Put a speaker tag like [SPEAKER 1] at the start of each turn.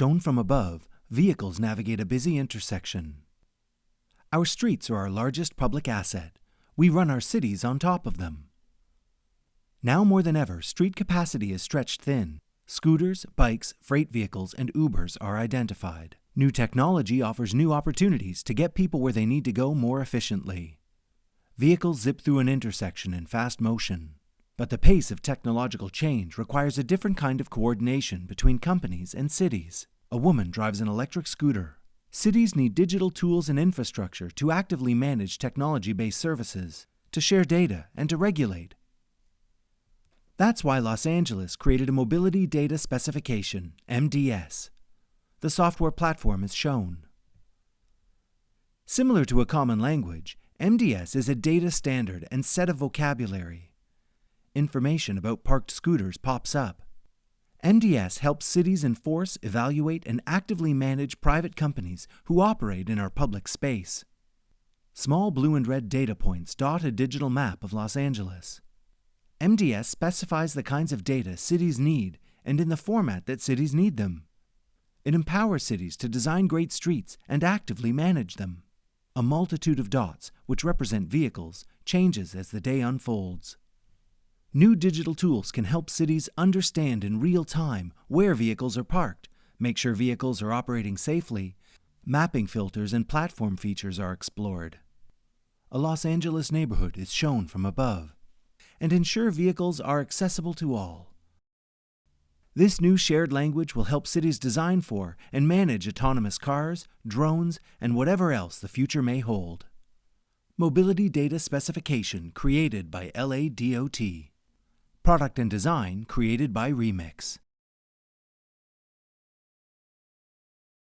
[SPEAKER 1] Shown from above, vehicles navigate a busy intersection. Our streets are our largest public asset. We run our cities on top of them. Now more than ever, street capacity is stretched thin. Scooters, bikes, freight vehicles, and Ubers are identified. New technology offers new opportunities to get people where they need to go more efficiently. Vehicles zip through an intersection in fast motion. But the pace of technological change requires a different kind of coordination between companies and cities. A woman drives an electric scooter. Cities need digital tools and infrastructure to actively manage technology-based services, to share data, and to regulate. That's why Los Angeles created a Mobility Data Specification, MDS. The software platform is shown. Similar to a common language, MDS is a data standard and set of vocabulary. Information about parked scooters pops up. MDS helps cities enforce, evaluate, and actively manage private companies who operate in our public space. Small blue and red data points dot a digital map of Los Angeles. MDS specifies the kinds of data cities need and in the format that cities need them. It empowers cities to design great streets and actively manage them. A multitude of dots, which represent vehicles, changes as the day unfolds. New digital tools can help cities understand in real time where vehicles are parked, make sure vehicles are operating safely, mapping filters and platform features are explored. A Los Angeles neighborhood is shown from above, and ensure vehicles are accessible to all. This new shared language will help cities design for and manage autonomous cars, drones, and whatever else the future may hold. Mobility Data Specification created by LADOT. Product and design created by Remix.